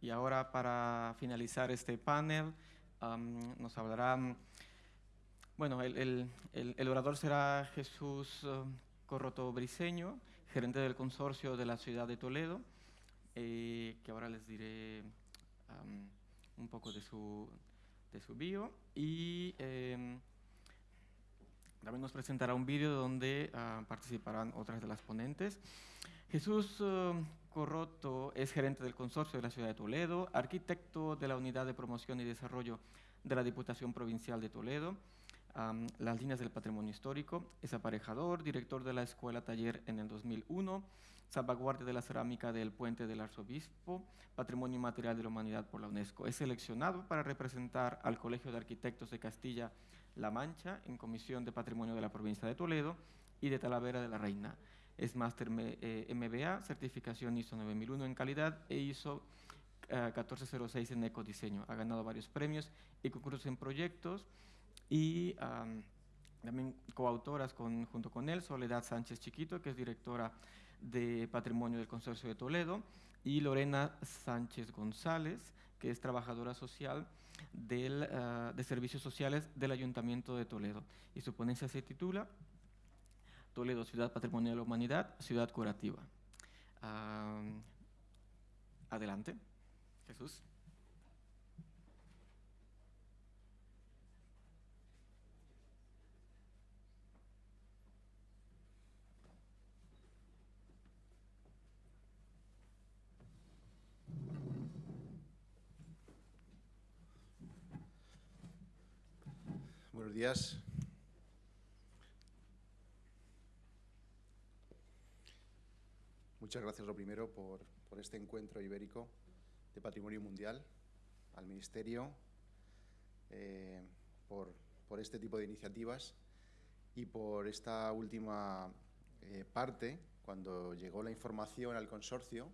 Y ahora para finalizar este panel nos hablará, bueno, el, orador será Jesús uh, Corroto Briseño, gerente del consorcio de la ciudad de Toledo, eh, que ahora les diré un poco de su, de su bio. Y em, también nos presentará un vídeo donde ah, participarán otras de las ponentes. Jesús uh, Corroto es gerente del consorcio de la ciudad de Toledo, arquitecto de la Unidad de Promoción y Desarrollo de la Diputación Provincial de Toledo, las líneas del patrimonio histórico, es aparejador, director de la Escuela Taller en el 2001, salvaguardia de la cerámica del Puente del Arzobispo, Patrimonio Inmaterial de la Humanidad por la UNESCO. Es seleccionado para representar al Colegio de Arquitectos de Castilla-La Mancha en Comisión de Patrimonio de la Provincia de Toledo y de Talavera de la Reina. Es máster MBA, eh, certificación ISO 9001 en calidad e ISO 1406 en ecodiseño. Ha ganado varios premios y concursos en proyectos y también coautoras con, junto con él, Soledad Sánchez Chiquito, que es directora de Patrimonio del Consorcio de Toledo, y Lorena Sánchez González, que es trabajadora social del, ah, de servicios sociales del Ayuntamiento de Toledo. Y su ponencia se titula Toledo, Ciudad Patrimonio de la Humanidad, Ciudad Curativa. adelante, Jesús. Buenos días. Muchas gracias, lo primero, por, este encuentro ibérico de Patrimonio Mundial, al Ministerio, eh, por, este tipo de iniciativas y por esta última eh, parte, cuando llegó la información al consorcio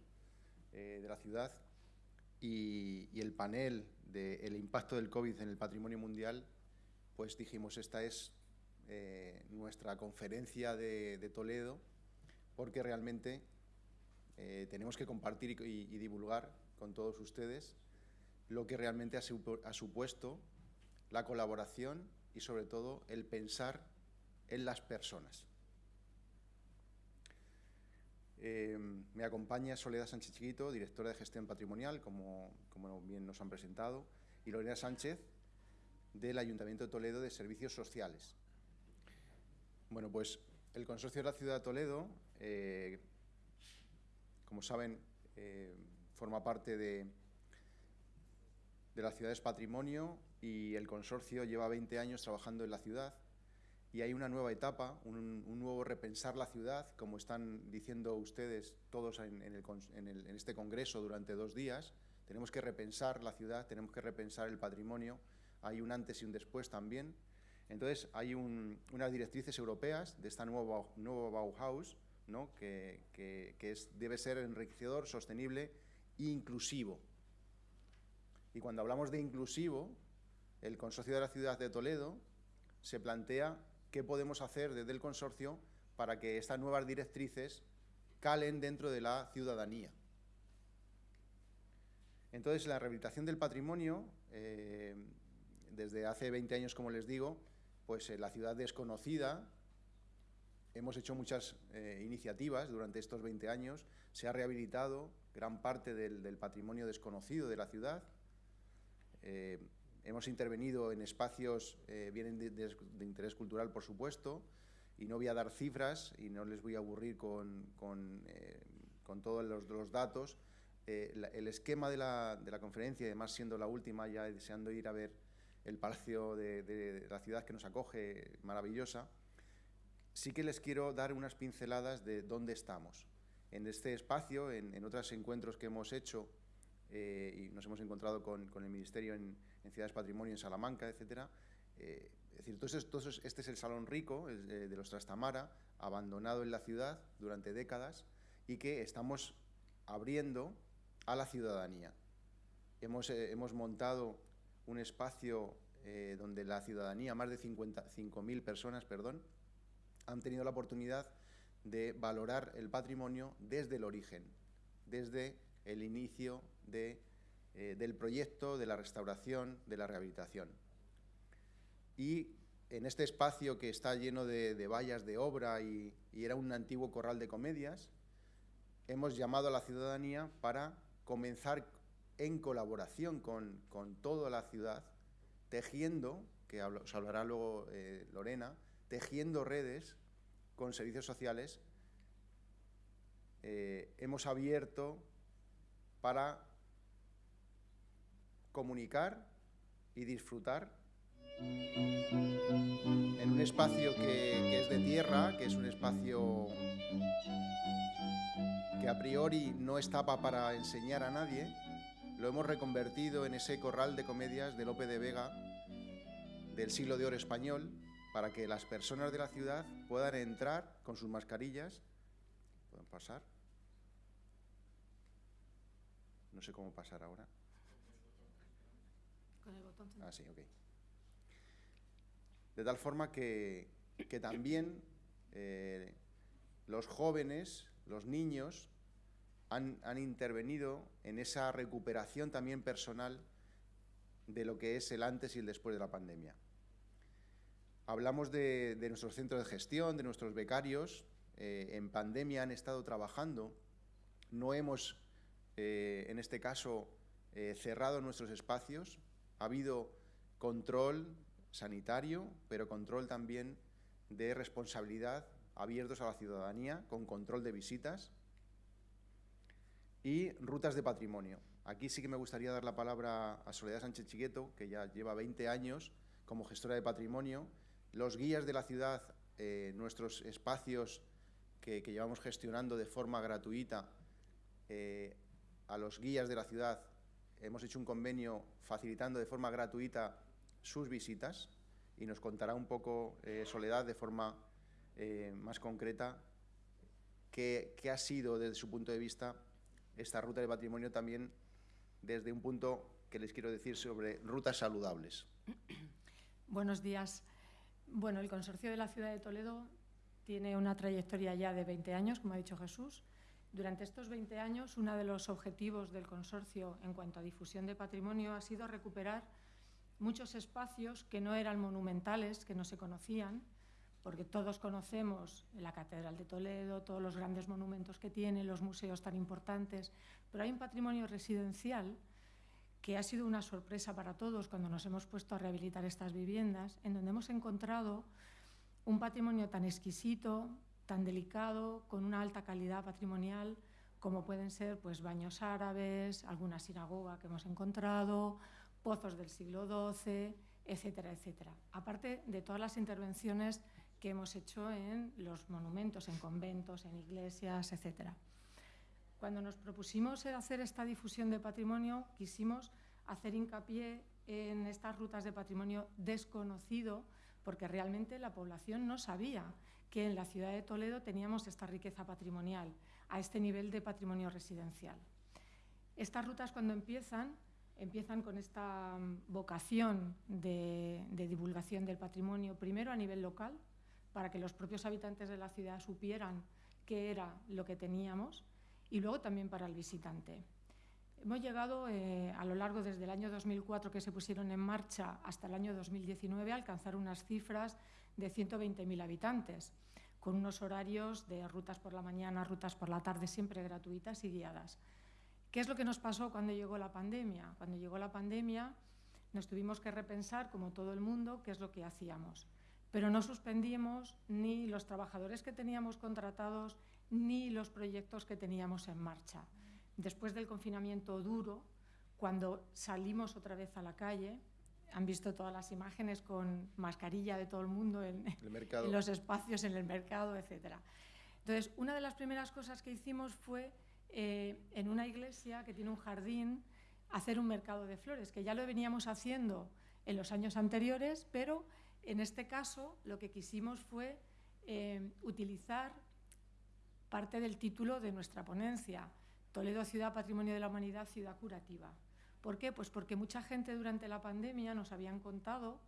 eh, de la ciudad y, el panel del impacto del COVID en el patrimonio mundial, pues dijimos, esta es nuestra conferencia de, Toledo, porque realmente eh, tenemos que compartir y, divulgar con todos ustedes lo que realmente ha, supuesto la colaboración y sobre todo el pensar en las personas. Eh, me acompaña Soledad Sánchez Chiquito, directora de gestión patrimonial, como, bien nos han presentado, y Lorena Sánchez, del Ayuntamiento de Toledo de Servicios Sociales. Bueno, pues el Consorcio de la Ciudad de Toledo, eh, como saben, eh, forma parte de, de las ciudades patrimonio y el consorcio lleva 20 años trabajando en la ciudad y hay una nueva etapa, un, nuevo repensar la ciudad, como están diciendo ustedes todos en, en, este congreso durante dos días. Tenemos que repensar la ciudad, tenemos que repensar el patrimonio hay un antes y un después también. Entonces, hay unas directrices europeas de esta nueva, nuevo Bauhaus, ¿no? que, debe ser enriquecedor, sostenible e inclusivo. Y cuando hablamos de inclusivo, el Consorcio de la Ciudad de Toledo se plantea qué podemos hacer desde el consorcio para que estas nuevas directrices calen dentro de la ciudadanía. Entonces, la rehabilitación del patrimonio eh, desde hace 20 años, como les digo, pues la ciudad desconocida, hemos hecho muchas eh, iniciativas durante estos 20 años, se ha rehabilitado gran parte del, patrimonio desconocido de la ciudad, eh, hemos intervenido en espacios eh, bien de, interés cultural, por supuesto, y no voy a dar cifras y no les voy a aburrir con, todos los, datos. el esquema de de la conferencia, además siendo la última, ya deseando ir a ver el palacio de, la ciudad que nos acoge, maravillosa, sí que les quiero dar unas pinceladas de dónde estamos. En este espacio, en, otros encuentros que hemos hecho, eh, y nos hemos encontrado con, el Ministerio en, Ciudades Patrimonio, en Salamanca, etc. Eh, es decir, este es el Salón Rico de, los Trastamara, abandonado en la ciudad durante décadas y que estamos abriendo a la ciudadanía. Hemos, eh, hemos montado un espacio eh, donde la ciudadanía, más de 55.000 personas, perdón, han tenido la oportunidad de valorar el patrimonio desde el origen, desde el inicio de eh, del proyecto, de la restauración, de la rehabilitación. Y en este espacio que está lleno de, vallas de obra y, era un antiguo corral de comedias, hemos llamado a la ciudadanía para comenzar en colaboración con, toda la ciudad, tejiendo, que os hablará luego eh, Lorena, tejiendo redes con servicios sociales. Eh, hemos abierto para comunicar y disfrutar en un espacio que, es de tierra, que es un espacio que a priori no estaba para enseñar a nadie, lo hemos reconvertido en ese corral de comedias de Lope de Vega del siglo de oro español para que las personas de la ciudad puedan entrar con sus mascarillas. ¿Pueden pasar? No sé cómo pasar ahora. Con el botón. Ah, sí, ok. De tal forma que, también eh, los jóvenes, los niños, han, intervenido en esa recuperación también personal de lo que es el antes y el después de la pandemia. Hablamos de, nuestros centros de gestión, de nuestros becarios. Eh, en pandemia han estado trabajando. No hemos, eh, en este caso, cerrado nuestros espacios. Ha habido control sanitario, pero control también de responsabilidad abiertos a la ciudadanía, con control de visitas y rutas de patrimonio. Aquí sí que me gustaría dar la palabra a Soledad Sánchez Chiqueto, que ya lleva 20 años como gestora de patrimonio. Los guías de la ciudad, eh, nuestros espacios que, llevamos gestionando de forma gratuita, eh, a los guías de la ciudad hemos hecho un convenio facilitando de forma gratuita sus visitas y nos contará un poco eh, Soledad de forma eh, más concreta qué, ha sido desde su punto de vista esta ruta de patrimonio también desde un punto que les quiero decir sobre rutas saludables. Buenos días. Bueno, el Consorcio de la Ciudad de Toledo tiene una trayectoria ya de 20 años, como ha dicho Jesús. Durante estos 20 años, uno de los objetivos del consorcio en cuanto a difusión de patrimonio ha sido recuperar muchos espacios que no eran monumentales, que no se conocían, porque todos conocemos la Catedral de Toledo, todos los grandes monumentos que tiene, los museos tan importantes, pero hay un patrimonio residencial que ha sido una sorpresa para todos cuando nos hemos puesto a rehabilitar estas viviendas, en donde hemos encontrado un patrimonio tan exquisito, tan delicado, con una alta calidad patrimonial, como pueden ser pues, baños árabes, alguna sinagoga que hemos encontrado, pozos del siglo XII, etcétera, etcétera. Aparte de todas las intervenciones que hemos hecho en los monumentos, en conventos, en iglesias, etcétera. Cuando nos propusimos hacer esta difusión de patrimonio, quisimos hacer hincapié en estas rutas de patrimonio desconocido, porque realmente la población no sabía que en la ciudad de Toledo teníamos esta riqueza patrimonial, a este nivel de patrimonio residencial. Estas rutas cuando empiezan empiezan con esta mm, vocación de, divulgación del patrimonio, primero a nivel local, para que los propios habitantes de la ciudad supieran qué era lo que teníamos, y luego también para el visitante. Hemos llegado eh, a lo largo desde el año 2004 que se pusieron en marcha hasta el año 2019 a alcanzar unas cifras de 120.000 habitantes, con unos horarios de rutas por la mañana, rutas por la tarde, siempre gratuitas y guiadas. ¿Qué es lo que nos pasó cuando llegó la pandemia? Cuando llegó la pandemia nos tuvimos que repensar, como todo el mundo, qué es lo que hacíamos. Pero no suspendimos ni los trabajadores que teníamos contratados ni los proyectos que teníamos en marcha. Después del confinamiento duro, cuando salimos otra vez a la calle, han visto todas las imágenes con mascarilla de todo el mundo en, en los espacios, en el mercado, etc. Entonces, una de las primeras cosas que hicimos fue eh, en una iglesia que tiene un jardín hacer un mercado de flores, que ya lo veníamos haciendo en los años anteriores, pero en este caso lo que quisimos fue eh, utilizar parte del título de nuestra ponencia, Toledo Ciudad Patrimonio de la Humanidad, Ciudad Curativa. ¿Por qué? Pues porque mucha gente durante la pandemia nos habían contado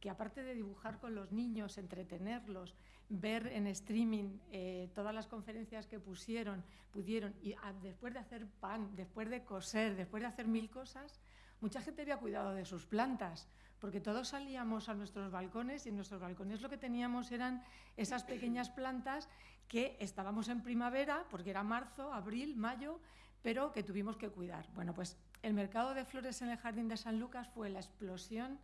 que aparte de dibujar con los niños, entretenerlos, ver en streaming eh, todas las conferencias que pusieron, pudieron, y después de hacer pan, después de coser, después de hacer mil cosas, mucha gente había cuidado de sus plantas, porque todos salíamos a nuestros balcones y en nuestros balcones lo que teníamos eran esas pequeñas plantas que estábamos en primavera, porque era marzo, abril, mayo, pero que tuvimos que cuidar. Bueno, pues el mercado de flores en el Jardín de San Lucas fue la explosión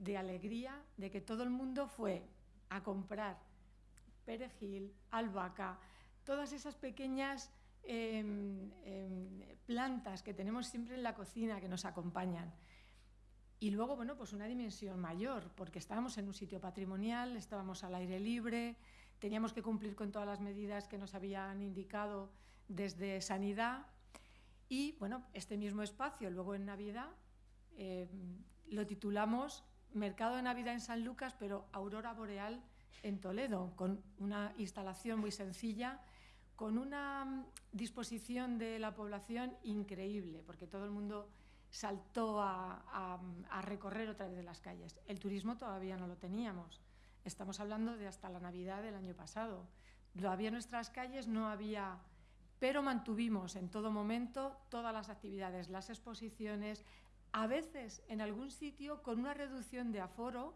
de alegría de que todo el mundo fue a comprar perejil, albahaca, todas esas pequeñas em, plantas que tenemos siempre en la cocina que nos acompañan. Y luego, bueno, pues una dimensión mayor, porque estábamos en un sitio patrimonial, estábamos al aire libre, teníamos que cumplir con todas las medidas que nos habían indicado desde Sanidad. Y, bueno, este mismo espacio, luego en Navidad, em, lo titulamos Mercado de Navidad en San Lucas, pero Aurora Boreal en Toledo, con una instalación muy sencilla, con una mm, disposición de la población increíble, porque todo el mundo saltó a, recorrer otra vez de las calles. El turismo todavía no lo teníamos. Estamos hablando de hasta la Navidad del año pasado. Todavía en nuestras calles no había, pero mantuvimos en todo momento todas las actividades, las exposiciones, a veces en algún sitio con una reducción de aforo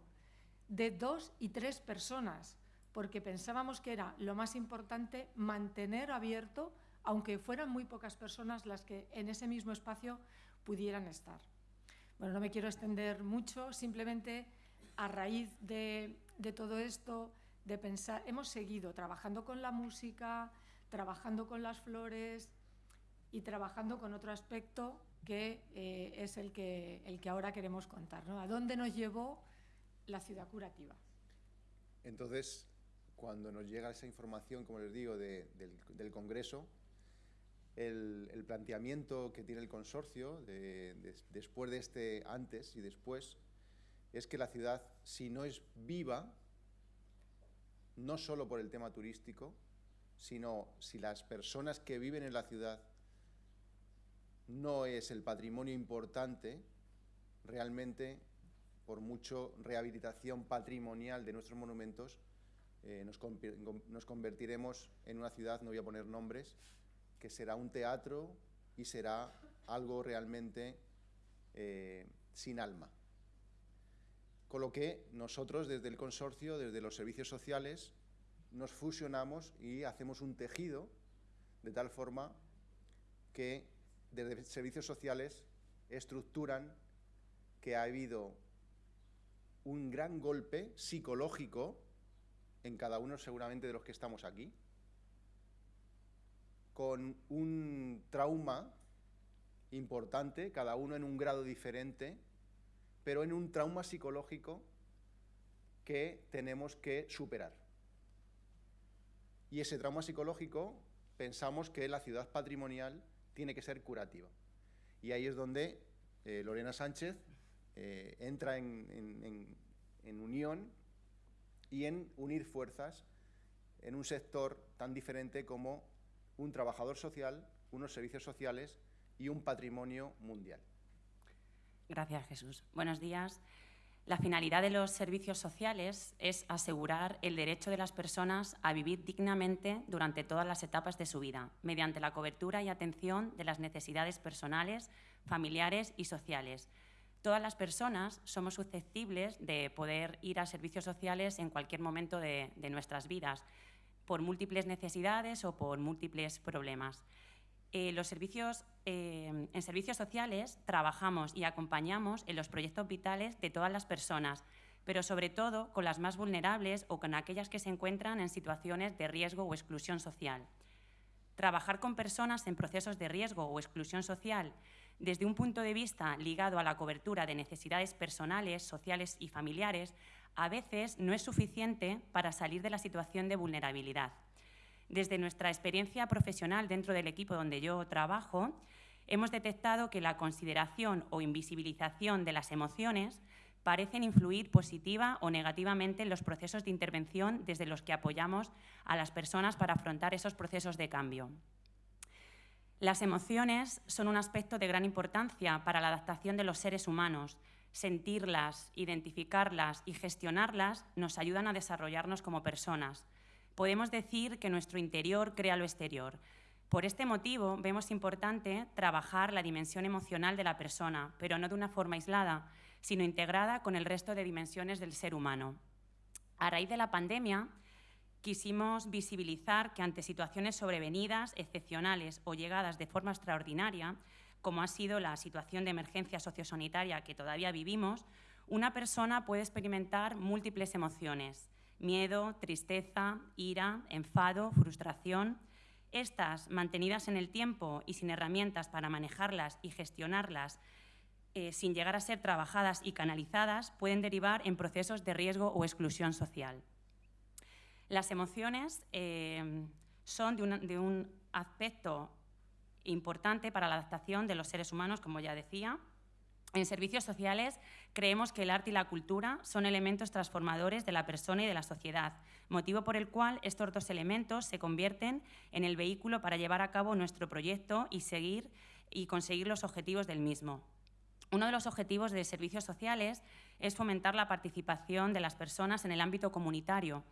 de dos y tres personas, porque pensábamos que era lo más importante mantener abierto, aunque fueran muy pocas personas las que en ese mismo espacio pudieran estar. Bueno, no me quiero extender mucho, simplemente a raíz de, todo esto, de pensar, hemos seguido trabajando con la música, trabajando con las flores y trabajando con otro aspecto que eh, es el que, el que ahora queremos contar. ¿no? ¿A dónde nos llevó la ciudad curativa? Entonces, cuando nos llega esa información, como les digo, del, Congreso, el, planteamiento que tiene el consorcio después de este antes y después es que la ciudad, si no es viva, no solo por el tema turístico, sino si las personas que viven en la ciudad no es el patrimonio importante, realmente, por mucho rehabilitación patrimonial de nuestros monumentos, eh, nos, convertiremos en una ciudad, no voy a poner nombres, que será un teatro y será algo realmente eh, sin alma. Con lo que nosotros desde el consorcio, desde los servicios sociales, nos fusionamos y hacemos un tejido de tal forma que desde servicios sociales estructuran que ha habido un gran golpe psicológico en cada uno seguramente de los que estamos aquí, con un trauma importante, cada uno en un grado diferente, pero en un trauma psicológico que tenemos que superar. Y ese trauma psicológico pensamos que la ciudad patrimonial tiene que ser curativa. Y ahí es donde eh, Lorena Sánchez eh, entra en, unión y en unir fuerzas en un sector tan diferente como un trabajador social, unos servicios sociales y un patrimonio mundial. Gracias, Jesús. Buenos días. La finalidad de los servicios sociales es asegurar el derecho de las personas a vivir dignamente durante todas las etapas de su vida, mediante la cobertura y atención de las necesidades personales, familiares y sociales. Todas las personas somos susceptibles de poder ir a servicios sociales en cualquier momento de, nuestras vidas, por múltiples necesidades o por múltiples problemas. Eh, los servicios, eh, en servicios sociales trabajamos y acompañamos en los proyectos vitales de todas las personas, pero sobre todo con las más vulnerables o con aquellas que se encuentran en situaciones de riesgo o exclusión social. Trabajar con personas en procesos de riesgo o exclusión social desde un punto de vista ligado a la cobertura de necesidades personales, sociales y familiares, a veces no es suficiente para salir de la situación de vulnerabilidad. Desde nuestra experiencia profesional dentro del equipo donde yo trabajo, hemos detectado que la consideración o invisibilización de las emociones parecen influir positiva o negativamente en los procesos de intervención desde los que apoyamos a las personas para afrontar esos procesos de cambio. Las emociones son un aspecto de gran importancia para la adaptación de los seres humanos. Sentirlas, identificarlas y gestionarlas nos ayudan a desarrollarnos como personas. Podemos decir que nuestro interior crea lo exterior. Por este motivo, vemos importante trabajar la dimensión emocional de la persona, pero no de una forma aislada, sino integrada con el resto de dimensiones del ser humano. A raíz de la pandemia, quisimos visibilizar que ante situaciones sobrevenidas, excepcionales o llegadas de forma extraordinaria, como ha sido la situación de emergencia sociosanitaria que todavía vivimos, una persona puede experimentar múltiples emociones, miedo, tristeza, ira, enfado, frustración. Estas, mantenidas en el tiempo y sin herramientas para manejarlas y gestionarlas, eh, sin llegar a ser trabajadas y canalizadas, pueden derivar en procesos de riesgo o exclusión social. Las emociones eh, son de un aspecto importante para la adaptación de los seres humanos, como ya decía, en servicios sociales creemos que el arte y la cultura son elementos transformadores de la persona y de la sociedad, motivo por el cual estos dos elementos se convierten en el vehículo para llevar a cabo nuestro proyecto y seguir y conseguir los objetivos del mismo. Uno de los objetivos de servicios sociales es fomentar la participación de las personas en el ámbito comunitario,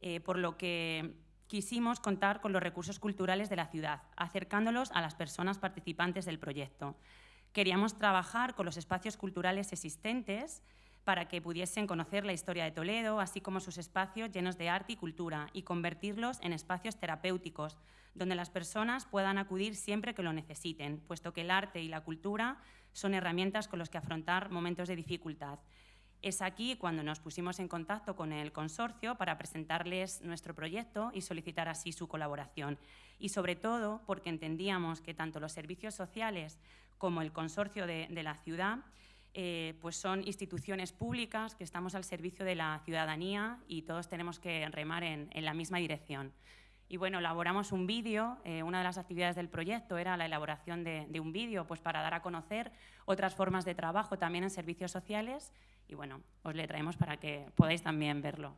eh, por lo que quisimos contar con los recursos culturales de la ciudad, acercándolos a las personas participantes del proyecto. Queríamos trabajar con los espacios culturales existentes para que pudiesen conocer la historia de Toledo, así como sus espacios llenos de arte y cultura, y convertirlos en espacios terapéuticos, donde las personas puedan acudir siempre que lo necesiten, puesto que el arte y la cultura son herramientas con las que afrontar momentos de dificultad. Es aquí cuando nos pusimos en contacto con el consorcio para presentarles nuestro proyecto y solicitar así su colaboración. Y sobre todo porque entendíamos que tanto los servicios sociales como el consorcio de, la ciudad, eh, pues son instituciones públicas que estamos al servicio de la ciudadanía y todos tenemos que remar en, la misma dirección. Y bueno, elaboramos un vídeo, eh, una de las actividades del proyecto era la elaboración de, de un vídeo pues para dar a conocer otras formas de trabajo también en servicios sociales y bueno, os le traemos para que podáis también verlo.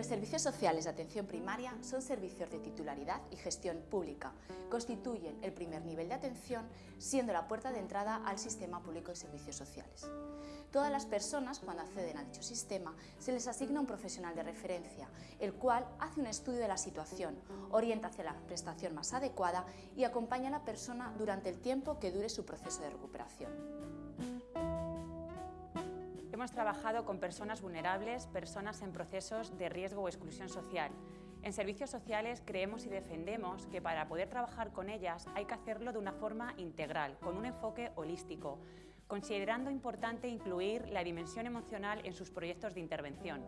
Los servicios sociales de atención primaria son servicios de titularidad y gestión pública. Constituyen el primer nivel de atención, siendo la puerta de entrada al sistema público de servicios sociales. Todas las personas, cuando acceden a dicho sistema, se les asigna un profesional de referencia, el cual hace un estudio de la situación, orienta hacia la prestación más adecuada y acompaña a la persona durante el tiempo que dure su proceso de recuperación. Hemos trabajado con personas vulnerables, personas en procesos de riesgo o exclusión social. En servicios sociales creemos y defendemos que para poder trabajar con ellas hay que hacerlo de una forma integral, con un enfoque holístico, considerando importante incluir la dimensión emocional en sus proyectos de intervención.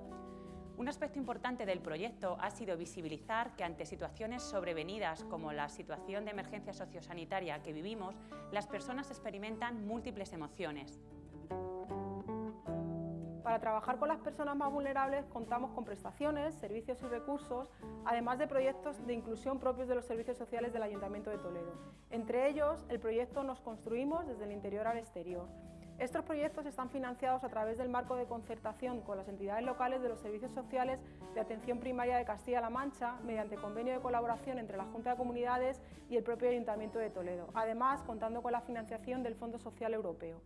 Un aspecto importante del proyecto ha sido visibilizar que ante situaciones sobrevenidas como la situación de emergencia sociosanitaria que vivimos, las personas experimentan múltiples emociones, para trabajar con las personas más vulnerables contamos con prestaciones, servicios y recursos, además de proyectos de inclusión propios de los servicios sociales del Ayuntamiento de Toledo. Entre ellos, el proyecto Nos Construimos desde el interior al exterior. Estos proyectos están financiados a través del marco de concertación con las entidades locales de los servicios sociales de atención primaria de Castilla-La Mancha mediante convenio de colaboración entre la Junta de Comunidades y el propio Ayuntamiento de Toledo, además contando con la financiación del Fondo Social Europeo.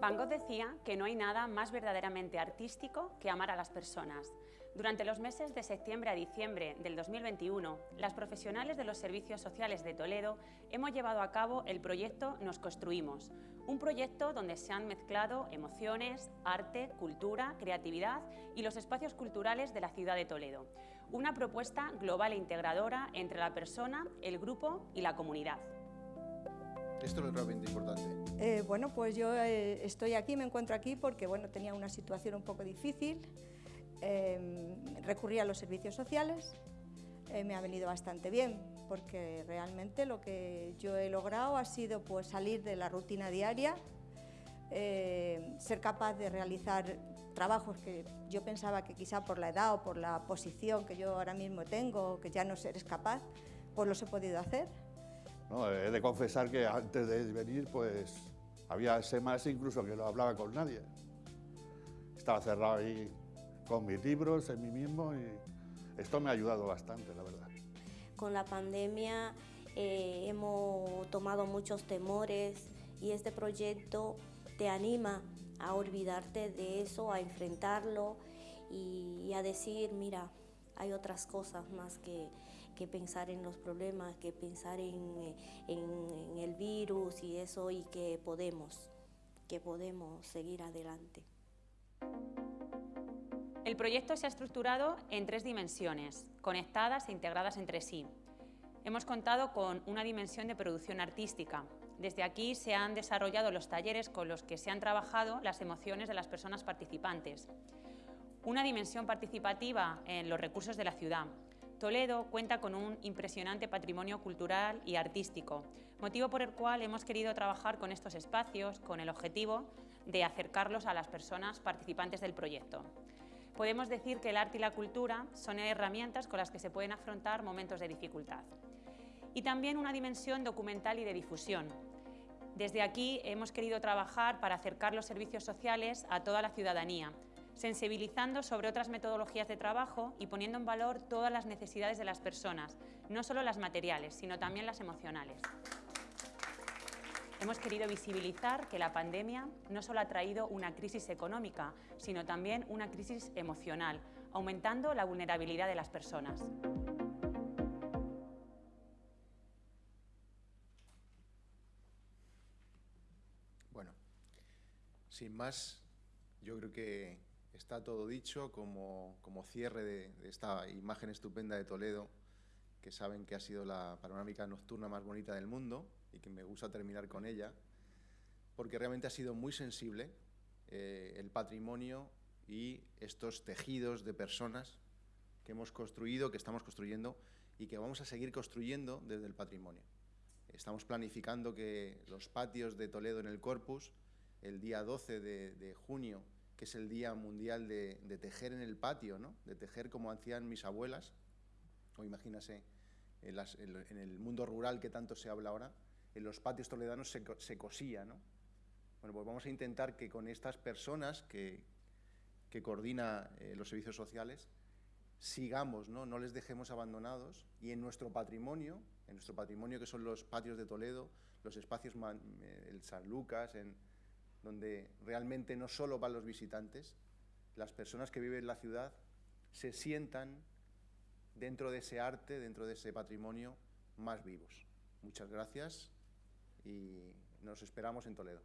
Van Gogh decía que no hay nada más verdaderamente artístico que amar a las personas. Durante los meses de septiembre a diciembre del 2021, las profesionales de los servicios sociales de Toledo hemos llevado a cabo el proyecto Nos Construimos, un proyecto donde se han mezclado emociones, arte, cultura, creatividad y los espacios culturales de la ciudad de Toledo. Una propuesta global e integradora entre la persona, el grupo y la comunidad. Esto es realmente importante. Eh, bueno, pues yo eh, estoy aquí, me encuentro aquí porque bueno, tenía una situación un poco difícil. Em, recurrí a los servicios sociales, eh, me ha venido bastante bien porque realmente lo que yo he logrado ha sido pues, salir de la rutina diaria, ser capaz de realizar trabajos que yo pensaba que quizá por la edad o por la posición que yo ahora mismo tengo, que ya no eres capaz, pues los he podido hacer. He de confesar que antes de venir, pues había semanas incluso que no hablaba con nadie. Estaba cerrado ahí con mis libros, en mí mismo, y esto me ha ayudado bastante, la verdad. con la pandemia eh, hemos tomado muchos temores y este proyecto te anima a olvidarte de eso, a enfrentarlo y, a decir, mira, hay otras cosas más que, pensar en los problemas, que pensar en, en, el virus y eso y que podemos, que podemos seguir adelante. El proyecto se ha estructurado en tres dimensiones, conectadas e integradas entre sí. Hemos contado con una dimensión de producción artística. Desde aquí se han desarrollado los talleres con los que se han trabajado las emociones de las personas participantes. Una dimensión participativa en los recursos de la ciudad. Toledo cuenta con un impresionante patrimonio cultural y artístico, motivo por el cual hemos querido trabajar con estos espacios con el objetivo de acercarlos a las personas participantes del proyecto. Podemos decir que el arte y la cultura son herramientas con las que se pueden afrontar momentos de dificultad. Y también una dimensión documental y de difusión. Desde aquí hemos querido trabajar para acercar los servicios sociales a toda la ciudadanía, sensibilizando sobre otras metodologías de trabajo y poniendo en valor todas las necesidades de las personas, no solo las materiales, sino también las emocionales. Hemos querido visibilizar que la pandemia no solo ha traído una crisis económica, sino también una crisis emocional, aumentando la vulnerabilidad de las personas. Bueno, sin más, yo creo que está todo dicho como, cierre de, de esta imagen estupenda de Toledo, que saben que ha sido la panorámica nocturna más bonita del mundo y que me gusta terminar con ella, porque realmente ha sido muy sensible eh, el patrimonio y estos tejidos de personas que hemos construido, que estamos construyendo y que vamos a seguir construyendo desde el patrimonio. Estamos planificando que los patios de Toledo en el Corpus, el día 12 de, junio, que es el Día Mundial de, Tejer en el Patio, ¿no? de tejer como hacían mis abuelas, o imagínase en, el mundo rural que tanto se habla ahora, en los patios toledanos se, cosía, ¿no? Bueno, pues vamos a intentar que con estas personas que, que coordina eh, los servicios sociales, sigamos, ¿no? no les dejemos abandonados y en nuestro patrimonio, en nuestro patrimonio que son los patios de Toledo, los espacios, eh, el San Lucas, en, donde realmente no solo van los visitantes, las personas que viven en la ciudad se sientan dentro de ese arte, dentro de ese patrimonio, más vivos. Muchas gracias y nos esperamos en Toledo.